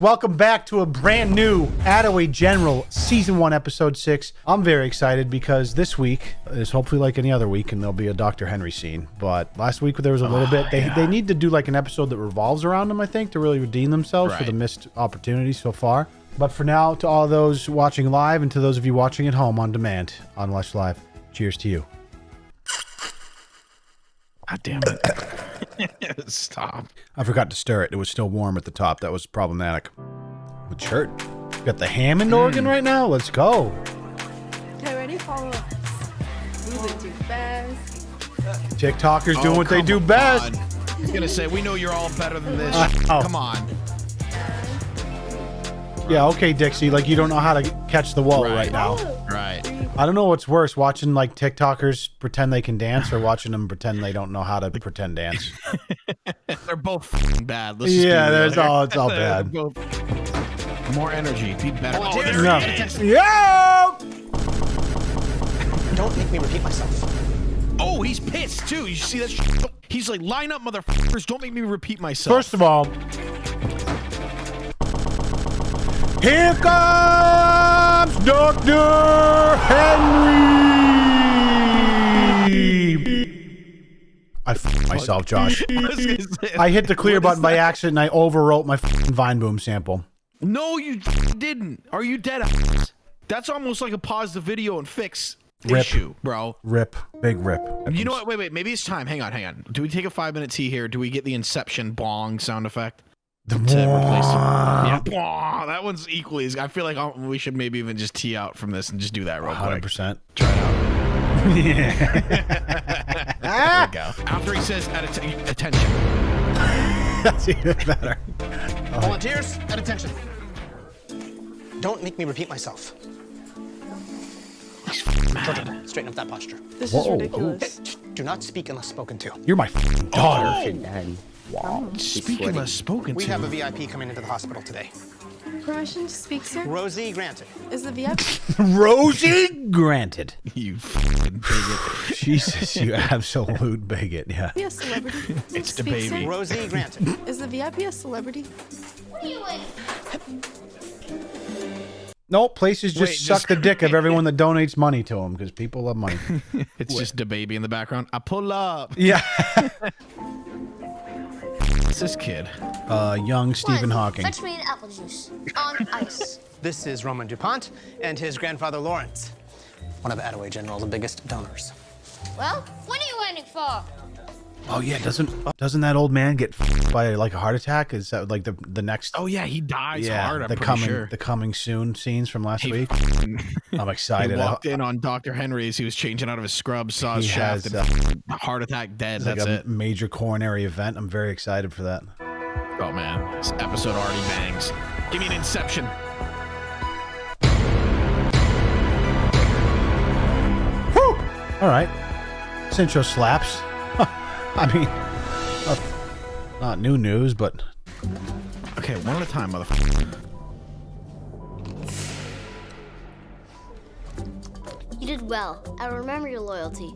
Welcome back to a brand new Attaway General Season 1, Episode 6. I'm very excited because this week is hopefully like any other week and there'll be a Dr. Henry scene. But last week there was a little Oh, bit. They, yeah. they need to do like an episode that revolves around them, I think, to really redeem themselves for the missed opportunities so far. But for now, to all those watching live and to those of you watching at home on demand on Lush Live, cheers to you. God damn it. Stop. I forgot to stir it. It was still warm at the top. That was problematic. What shirt? Got the Hammond organ mm. right now? Let's go. Okay, ready? Follow us. Moving too fast. TikTokers oh, doing Oh, what they do on. best. I was gonna say we know you're all better than this. Oh. Come on. Yeah, okay, Dixie. Like you don't know how to catch the wall right, Right. now. Right. I don't know what's worse, watching like TikTokers pretend they can dance or watching them pretend they don't know how to pretend dance. They're both f***ing bad. Let's just Yeah, real there's here. all- it's all bad. both- More energy. Be better. Oh, oh there No. it is. Yeah. Don't make me repeat myself. Oh, he's pissed too. You see that? Shit? He's like, line up, motherfuckers. Don't make me repeat myself. First of all, here comes Dr. Henry. I I f- myself, Josh. I was gonna say- I hit the clear button by accident and I overwrote my f***ing Vine Boom sample. No, you didn't. Are you dead? ass? That's almost like a pause the video and fix Rip. issue, bro. Rip. Big rip. You know what? Wait, wait. Maybe it's time. Hang on, hang on. Do we take a five minute tea here? Do we get the Inception bong sound effect to replace it? Yeah, bong. That one's equally. as- I feel like uh, we should maybe even just tee out from this and just do that real quick. 100%. Try it out. there we go. After he says at att- attention. That's even better. Volunteers, at attention. Don't make me repeat myself. Children, straighten up that posture. This Whoa. is ridiculous. Do not speak unless spoken to. You're my f***ing daughter. Oh. Speaking less spoken We to. have a VIP coming into the hospital today. Permission to speak, sir? Rosie granted. Is the VIP? Rosie granted. you fucking bigot. Jesus, you absolute bigot. Yeah. a celebrity? It's the Speak, baby. sir? Rosie granted. Is the VIP a celebrity? What are you doing? No, places just Wait, suck just- the dick of everyone that donates money to them because people love money. It's just the baby in the background. I pull up. yeah. It's this kid. Uh, young Stephen One, Hawking. Fetch me an apple juice on ice. This is Roman DuPont and his grandfather Lawrence, one of Attaway General's biggest donors. Well, what are you waiting for? Oh yeah, doesn't doesn't that old man get by like a heart attack? Is that like the the next? Oh yeah, he dies yeah, hard. I'm the coming sure. the coming soon scenes from last He week. I'm He excited. I- walked in on Dr. Henry as he was changing out of his scrubs, saw his He shaft, has, uh, heart attack dead. It's like That's a it. major coronary event. I'm very excited for that. Oh man, this episode already bangs. Give me an Inception. Whew! All right. This intro slaps. I mean, uh, not new news, but Okay, one at a time, motherfucker. You did well. I remember your loyalty.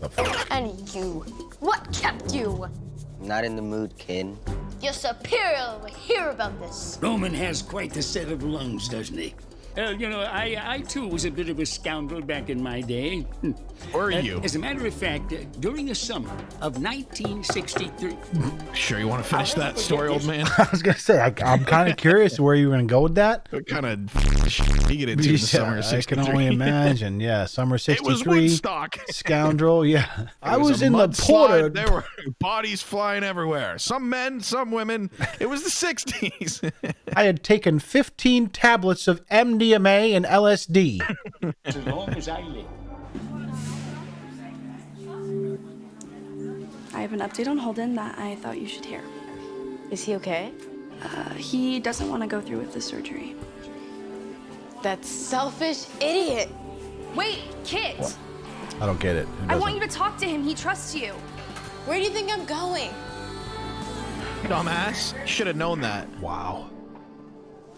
the f- And you. What kept you? Not in the mood, kid. Your superior will hear about this. Roman has quite the set of lungs, doesn't he? Uh, you know, I, I too was a bit of a scoundrel back in my day. Where are Uh, you? As a matter of fact, uh, during the summer of 1963, Sure, you want to finish that story, old man? I was gonna say I, I'm kind of curious where you were gonna go with that. what kind of shit you get into in the summer of I can only imagine. Yeah, summer 63. It was '63. Woodstock. Scoundrel. Yeah, I It was, in the mudslide. porter. There were bodies flying everywhere. Some men, some women. It was the 60s. I had taken 15 tablets of MDMA and LSD. as long as I live. I have an update on Holden that I thought you should hear. Is he okay? Uh, he doesn't want to go through with the surgery. That selfish idiot. Wait, Kit! I don't get it. I want you to talk to him. He trusts you. Where do you think I'm going? Dumbass. Should have known that. Wow.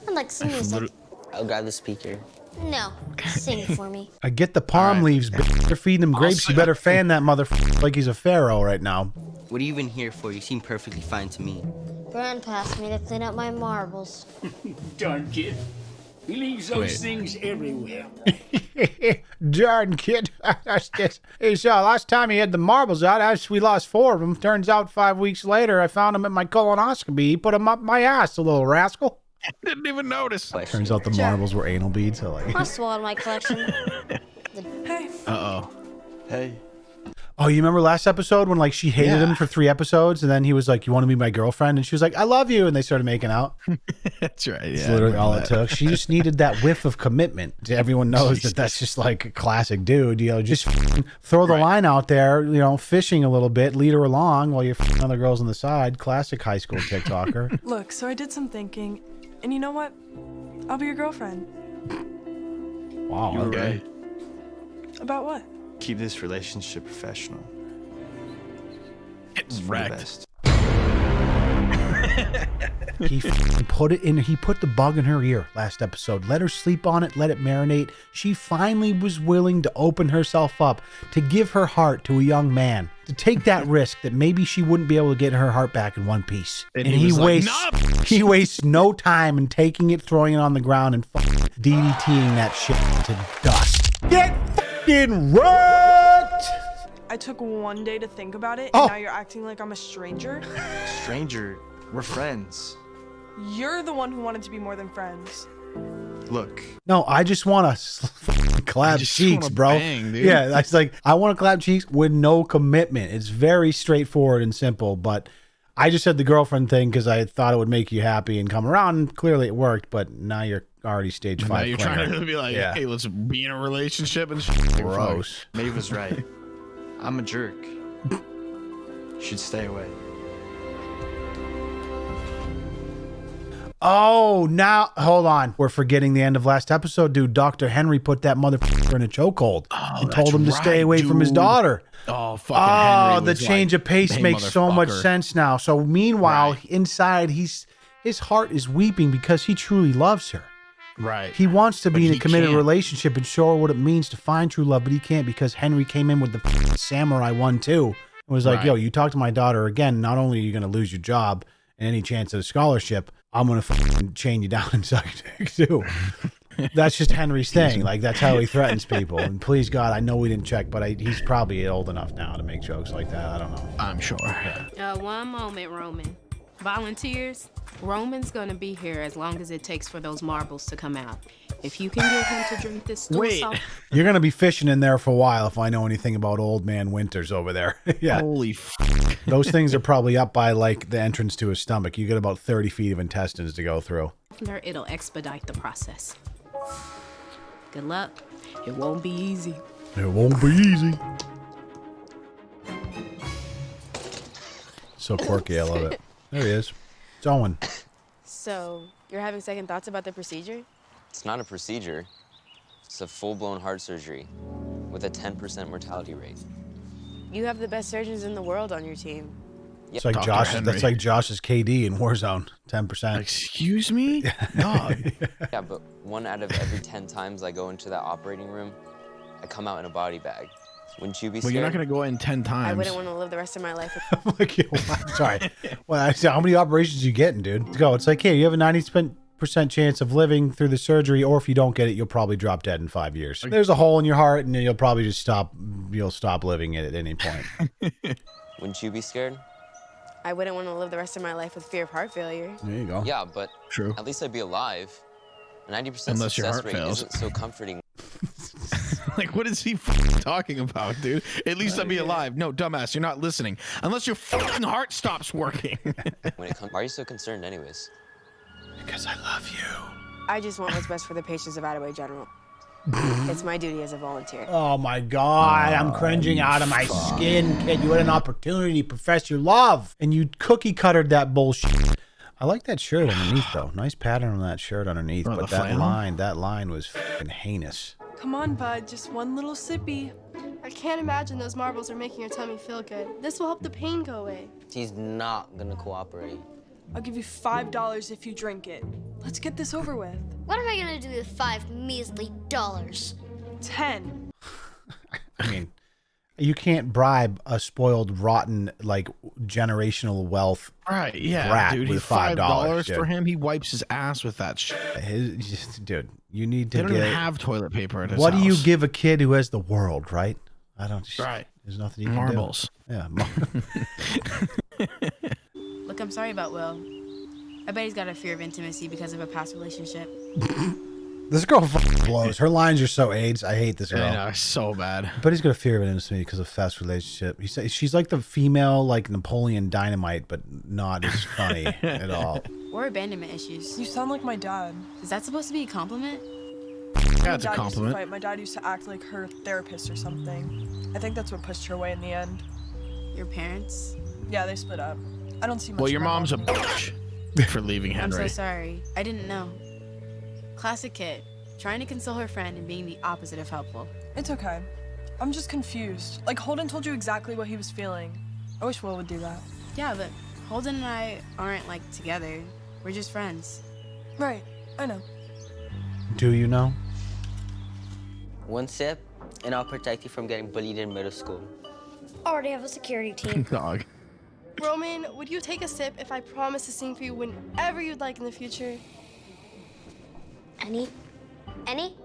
I'd like some music. I'll grab the speaker. No, sing it for me. I get the palm All right. leaves. Bitch. They're feeding him grapes. You better fan that motherfucker like he's a pharaoh right now. What are you even here for? You seem perfectly fine to me. Brand passed me to clean up my marbles. Darn kid. He leaves those Wait. things everywhere. Darn kid. That's just. Hey, so last time he had the marbles out, as we lost four of them. Turns out five weeks later, I found him at my colonoscopy. He put them up my ass, the little rascal. Didn't even notice. Turns out the marbles were anal beads. I like. I swallowed my collection. Hey, Uh oh. Hey. Oh, you remember last episode when like she hated him for three episodes, and then he was like, "You want to be my girlfriend?" And she was like, "I love you," and they started making out. That's right. Yeah. I literally remember all it took. She just needed that whiff of commitment. Everyone knows that that's just like a classic dude. You know, just throw the line out there. You know, fishing a little bit, lead her along while you're f***ing other girls on the side. Classic high school TikToker. look, so I did some thinking, and you know what? I'll be your girlfriend. wow. You were okay. right. About what? Keep this relationship professional. It's For wrecked. He put it in. He put the bug in her ear last episode. Let her sleep on it. Let it marinate. She finally was willing to open herself up to give her heart to a young man. To take that risk that maybe she wouldn't be able to get her heart back in one piece. And he was like, wastes "Nah, he wastes no time in taking it, throwing it on the ground, and fucking DDTing that shit to dust. Get fucking wrecked! I took one day to think about it, Oh. and now you're acting like I'm a stranger. Stranger, we're friends. You're the one who wanted to be more than friends. Look, No, I just want to clap cheeks, bro. bang, dude. Yeah, that's like I want to clap cheeks with no commitment. It's very straightforward and simple. But I just said the girlfriend thing because I thought it would make you happy and come around. Clearly, it worked. But now you're already stage Now five. you're clinger. trying to be like, Yeah. hey, let's be in a relationship and shit. gross. Maeve was right. I'm a jerk. Should stay away. Oh, now hold on. We're forgetting the end of last episode, dude. Doctor Henry put that motherfucker in a chokehold oh, and told him to stay right, away from his daughter. Oh, fucking Oh, the change like, of pace "Hey, makes so much sense now. So meanwhile, Right. inside he's his heart is weeping because he truly loves her. Right. He wants to But be in a committed can't. relationship and show her what it means to find true love, but he can't because Henry came in with the samurai one too. It was like, Right. yo, you talk to my daughter again, not only are you going to lose your job and any chance at a scholarship, I'm going to f***ing chain you down and suck your dick too. that's just Henry's thing. Like that's how he threatens people. And please God, I know we didn't check, but I, he's probably old enough now to make jokes like that. I don't know. I'm sure. Uh, one moment, Roman. Volunteers, Roman's gonna be here as long as it takes for those marbles to come out. If you can get him to drink this stool Wait. salt, You're going to be fishing in there for a while if I know anything about old man Winters over there. yeah. Holy f- Those things are probably up by like the entrance to his stomach. You get about 30 feet of intestines to go through. it'll expedite the process. Good luck. It won't be easy. It won't be easy. So quirky, I love it. There he is. It's Owen. So, you're having second thoughts about the procedure? It's not a procedure. It's a full-blown heart surgery with a 10% mortality rate. You have the best surgeons in the world on your team. It's like Dr. Josh. Henry. That's like Josh's KD in Warzone. 10%. Excuse me? Dog. Yeah, but one out of every 10 times I go into that operating room, I come out in a body bag. Wouldn't you be Well, scared? you're not going to go in 10 times. I wouldn't want to live the rest of my life with like, yo, I'm sorry. Well, I said, how many operations you getting, dude? Let's go. It's like, hey, you have a 90% chance of living through the surgery, or if you don't get it, you'll probably drop dead in five years. There's a hole in your heart, and you'll probably just stop. You'll stop living it at any point. Wouldn't you be scared? I wouldn't want to live the rest of my life with fear of heart failure. There you go. Yeah, but True. at least I'd be alive. 90% Unless your success heart rate fails. isn't so comforting. like, what is he f- talking about, dude? At least I'd be alive. No, dumbass, you're not listening. Unless your fucking heart stops working. when it comes. Why are you so concerned, anyways? Because I love you. I just want what's best for the patients of Attaway General. it's my duty as a volunteer. Oh my god, I'm oh, cringing out of my skin, kid. You had an opportunity to profess your love, and you cookie cuttered that bullshit. I like that shirt underneath, though. Nice pattern on that shirt underneath, Oh, but that flannel? line, that line was fucking heinous. Come on, bud, just one little sippy. I can't imagine those marbles are making your tummy feel good. This will help the pain go away. He's not gonna cooperate. I'll give you five dollars if you drink it. Let's get this over with. What am I gonna do with five measly dollars? Ten. I mean, You can't bribe a spoiled, rotten, like generational wealth. Right, yeah, brat dude. with five dollars for him. He wipes his ass with that shit. His, just- dude, you need to They don't get. even have toilet paper at his what do you give a kid who has the world, right? I don't. Right. There's nothing you can Marbles. do. Yeah. mar- Look, I'm sorry about Will. I bet he's got a fear of intimacy because of a past relationship. this girl fucking blows. Her lines are so AIDS. I hate this girl. I know, so bad. But he's got a fear of intimacy because of fast relationship. He says she's like the female like Napoleon Dynamite, but not as funny at all. Or abandonment issues. You sound like my dad. Is that supposed to be a compliment? Yeah, it's a my dad Used to compliment. My dad used to act like her therapist or something. I think that's what pushed her away in the end. Your parents? Yeah, they split up. I don't see much. Well, your my mom's a bitch for leaving Henry. I'm so sorry. I didn't know. Classic kid, trying to console her friend and being the opposite of helpful. It's okay. I'm just confused. Like Holden told you exactly what he was feeling. I wish Will would do that. Yeah, but Holden and I aren't like together. We're just friends. Right. I know. Do you know? One sip, and I'll protect you from getting bullied in middle school. Already have a security team. Dog. Roman, would you take a sip if I promise to sing for you whenever you'd like in the future? Any, any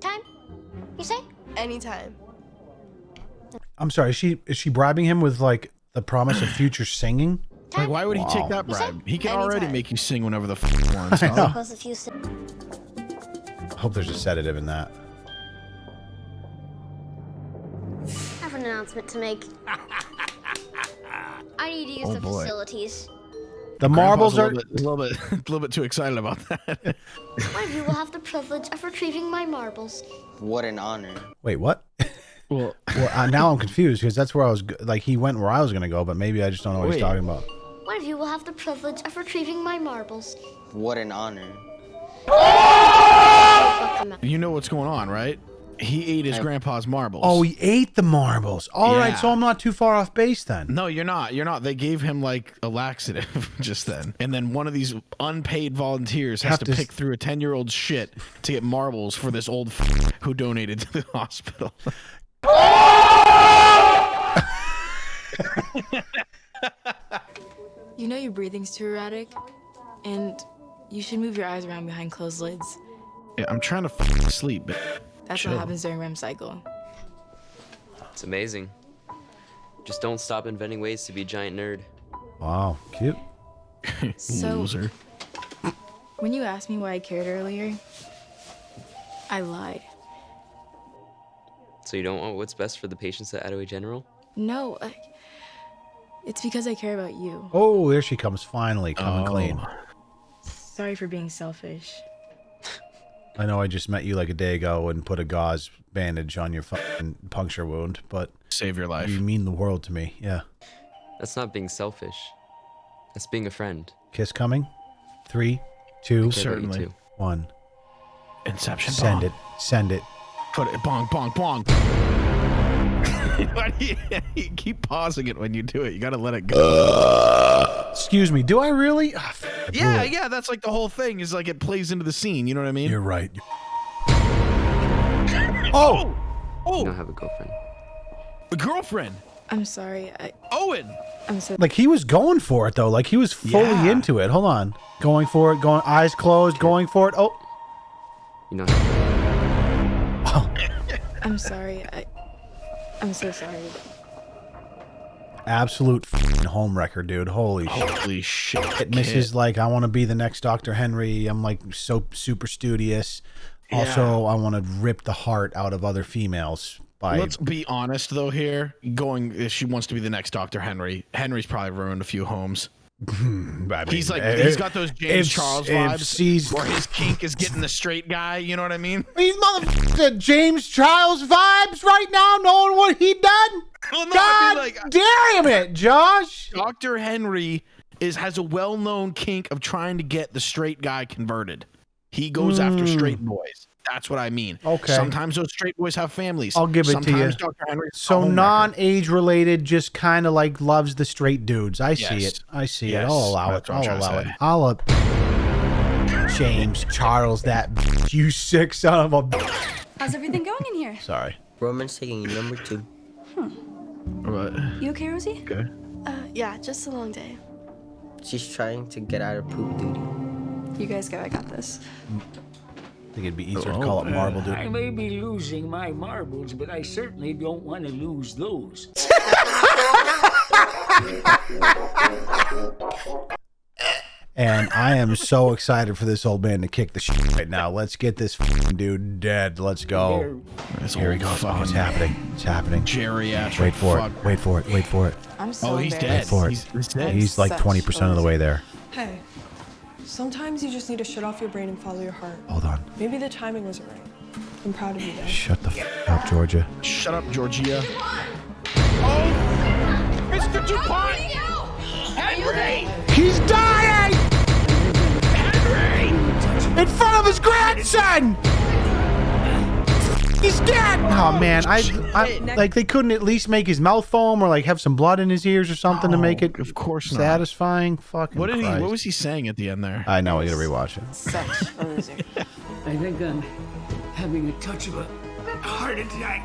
time? You say? Anytime. I'm sorry. Is she is she bribing him with like the promise of future singing? Like, why would he take that bribe? He can already make you sing whenever the fuck he wants. I know. dog. Plus, if you say. I hope there's a sedative in that. I have an announcement to make. I need to use Oh, the boy. facilities. The Grandpa's marbles a are. little, bit, a little bit, a little bit too excited about that. One of you will have the privilege of retrieving my marbles. What an honor. Wait, what? well, Well, uh, now I'm confused because that's where I was. Like he went where I was gonna go, but maybe I just don't know what he's talking about. One of you will have the privilege of retrieving my marbles. What an honor. you know what's going on, right? He ate his I- grandpa's marbles. Oh, he ate the marbles. All right, Yeah. so I'm not too far off base then. No, you're not. You're not. They gave him like a laxative just then. And then one of these unpaid volunteers has Have to, to s- pick through a ten year old shit to get marbles for this old f- who donated to the hospital. You know your breathing's too erratic, and you should move your eyes around behind closed lids. yeah, I'm trying to f- sleep. But That's Chill. what happens during REM cycle. It's amazing. Just don't stop inventing ways to be a giant nerd. Wow, cute. So- Loser. When you asked me why I cared earlier, I lied. So you don't want what's best for the patients at Attaway General? No, I, it's because I care about you. Oh, there she comes finally coming Oh. clean. Sorry for being selfish. I know I just met you like a day ago and put a gauze bandage on your fucking puncture wound, but Save your life. you mean the world to me. Yeah. That's not being selfish. That's being a friend. Kiss coming. Three, two, I care about you Certainly. one. Inception. Send bong. it. Send it. Put it. Bong, bong, bong. Why do you, you keep pausing it when you do it? You gotta let it go. Excuse me. Do I really? Ah, f- yeah, blew yeah. That's like the whole thing. Is like it plays into the scene. You know what I mean? You're right. Oh! Oh! oh, You oh, don't have a girlfriend. a girlfriend. I'm sorry. I, Owen. I'm so. Like he was going for it though. Like he was fully Yeah. into it. Hold on. Going for it. Going eyes closed. Going for it. Oh. You know. I'm sorry. I, I'm so sorry. Absolute f***ing home wrecker, dude. Holy shit. Holy shit. It misses like I want to be the next Dr. Henry. I'm like so super studious. Also, I want to rip the heart out of other females by Let's be honest though here. Going if she wants to be the next Dr. Henry. Henry's probably ruined a few homes. I mean, He's like if- he's got those James if- Charles vibes where his kink is getting the straight guy, you know what I mean? These motherfuckers James Charles vibes right now, knowing what he done. Well, no, God I mean, like damn it, Josh. Dr. Henry is has a well-known kink of trying to get the straight guy converted. He goes after Mm. straight boys. That's what I mean. Okay. Sometimes those straight boys have families. I'll give it to you. Dr. Henry So non-age related, just kind of like loves the straight dudes. I see it. I see Yes, it. I'll allow that's it. I'm I'll allow it. I'll uh, James Charles, that you sick son of a. bitch. How's everything going in here? Sorry. Roman's taking number two. Hmm. What? You okay, Rosie? okay. Uh, yeah, just a long day. She's trying to get out of poop duty. You guys go. I got this. I think it'd be easier to oh, call it marble, dude. I may be losing my marbles, but I certainly don't want to lose those. And I am so excited for this old man to kick the shit right now. Let's get this fucking dude dead. Let's go. This Here he old goes. Oh, it's happening. It's happening. Geriatric. Wait for fuck. it. Wait for it. Wait for it. I'm oh, so Oh, he's dead. Wait for it. He's, he's dead. He's like 20% of the way there. Hey, sometimes you just need to shut off your brain and follow your heart. Hold on. Maybe the timing wasn't right. I'm proud of you, though. Shut the f up, Georgia. Shut up, Georgia. Oh, Mr. DuPont! Henry! He's dying! Henry! In front of his grandson! He's dead! Oh man, I, I like they couldn't at least make his mouth foam or like have some blood in his ears or something to make it of course not. satisfying. Fucking What did he? What was he saying at the end there? I know. I gotta rewatch it. Such a loser. I think I'm having a touch of a heart attack.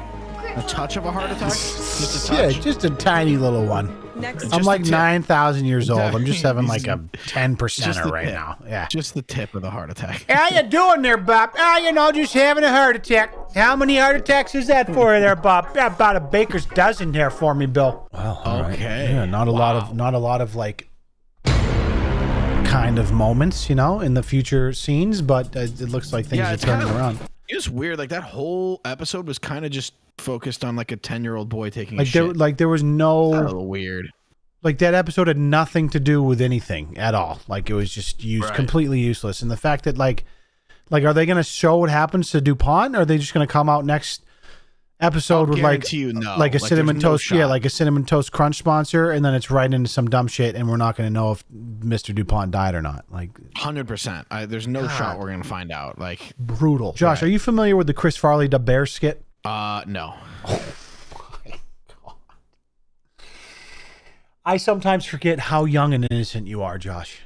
A touch of a heart attack? Just a Yeah, just a tiny little one. Next, I'm Just like nine thousand years old. I'm just having like a ten Just percenter right tip. now. Yeah. Just the tip of the heart attack. How you doing there, Bob? Ah, you know, just having a heart attack. How many heart attacks is that for you there, Bob? About a baker's dozen there for me, Bill. Well, all right. Okay. Yeah, not a lot of not a lot of like kind of moments, you know, in the future scenes, but uh, it looks like things Yeah, are turning kinda- around. It was weird. Like that whole episode was kind of just focused on like a ten year old boy taking a Like there, shit. like there was no weird. like that episode had nothing to do with anything at all. Like it was just used Right. completely useless. And the fact that like like are they going to show what happens to DuPont? Or are they just going to come out next episode I'll with like you no. like a Like, cinnamon no toast, yeah, like a cinnamon toast crunch sponsor, and then it's right into some dumb shit, and we're not going to know if Mr. Dupont died or not. Like Hundred percent. There's no shot we're gonna find out. Like, brutal. Josh, Right. are you familiar with the Chris Farley the Bear skit? uh, no. I sometimes forget how young and innocent you are, Josh.